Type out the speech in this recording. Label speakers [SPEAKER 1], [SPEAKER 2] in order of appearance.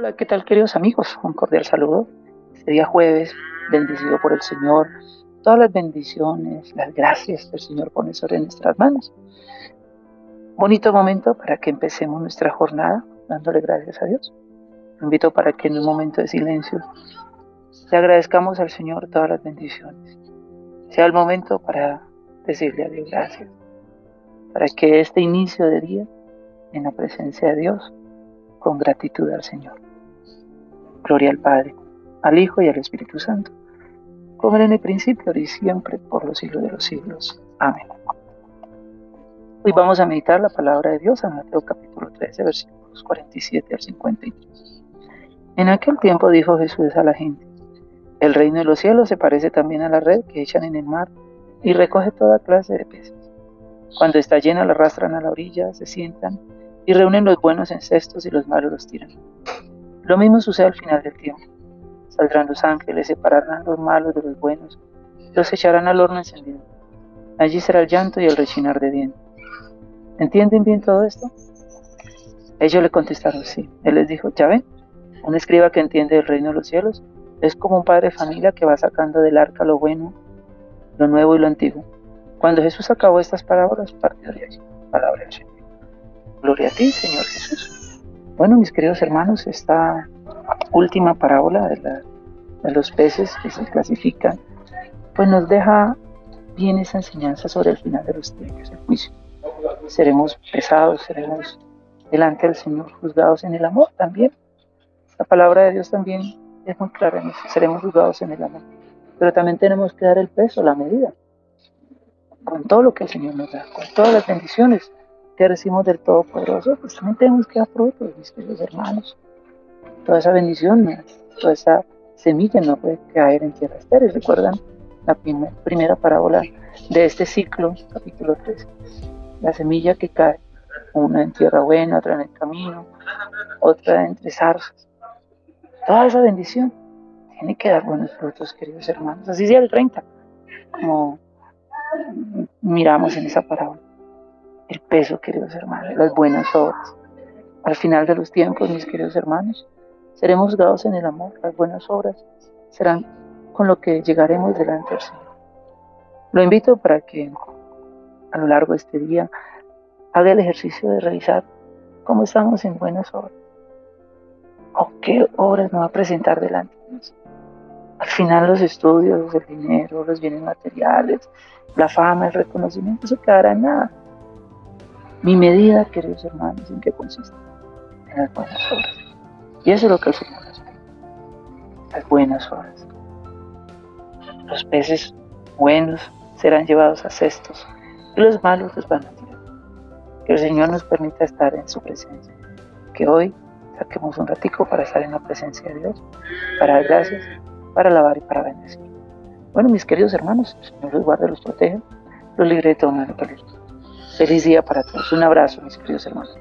[SPEAKER 1] Hola, ¿qué tal queridos amigos? Un cordial saludo. Este día jueves, bendecido por el Señor, todas las bendiciones, las gracias del Señor pone sobre nuestras manos. Bonito momento para que empecemos nuestra jornada dándole gracias a Dios. Invito para que en un momento de silencio le agradezcamos al Señor todas las bendiciones. Sea el momento para decirle a Dios gracias. Para que este inicio de día, en la presencia de Dios, con gratitud al Señor. Gloria al Padre, al Hijo y al Espíritu Santo, como era en el principio, y siempre, por los siglos de los siglos. Amén. Hoy vamos a meditar la palabra de Dios en Mateo capítulo 13, versículos 47 al 53. En aquel tiempo dijo Jesús a la gente, el reino de los cielos se parece también a la red que echan en el mar y recoge toda clase de peces. Cuando está llena la arrastran a la orilla, se sientan y reúnen los buenos en cestos y los malos los tiran. Lo mismo sucede al final del tiempo. Saldrán los ángeles, separarán los malos de los buenos, los echarán al horno encendido. Allí será el llanto y el rechinar de dientes. ¿Entienden bien todo esto? Ellos le contestaron sí. Él les dijo, ya ven, un escriba que entiende el reino de los cielos es como un padre de familia que va sacando del arca lo bueno, lo nuevo y lo antiguo. Cuando Jesús acabó estas parábolas, partió de allí. Palabra. Gloria a ti, Señor Jesús. Bueno, mis queridos hermanos, esta última parábola de, los peces que se clasifican, pues nos deja bien esa enseñanza sobre el final de los tiempos, el juicio. Seremos pesados, seremos delante del Señor juzgados en el amor también. La palabra de Dios también es muy clara en eso, seremos juzgados en el amor. Pero también tenemos que dar el peso, la medida, con todo lo que el Señor nos da, con todas las bendiciones que recibimos del Todopoderoso, pues también tenemos que dar frutos, mis queridos hermanos. Toda esa bendición, toda esa semilla no puede caer en tierra estéril. ¿Recuerdan la primera parábola de este ciclo, capítulo 3? La semilla que cae, una en tierra buena, otra en el camino, otra entre zarzas. Toda esa bendición tiene que dar buenos frutos, queridos hermanos. Así sea el 30, como miramos en esa parábola el peso, queridos hermanos, las buenas obras. Al final de los tiempos, mis queridos hermanos, seremos juzgados en el amor, las buenas obras serán con lo que llegaremos delante del Señor. Lo invito para que a lo largo de este día haga el ejercicio de revisar cómo estamos en buenas obras o qué obras nos va a presentar delante de nosotros. Al final los estudios, el dinero, los bienes materiales, la fama, el reconocimiento, eso quedará en nada. Mi medida, queridos hermanos, ¿en qué consiste? En las buenas obras. Y eso es lo que el Señor nos pide. Las buenas obras. Los peces buenos serán llevados a cestos y los malos los van a tirar. Que el Señor nos permita estar en su presencia. Que hoy saquemos un ratico para estar en la presencia de Dios, para dar gracias, para alabar y para bendecir. Bueno, mis queridos hermanos, el Señor los guarde, los proteja, los libre de todo mal Feliz día para todos. Un abrazo, mis queridos hermanos.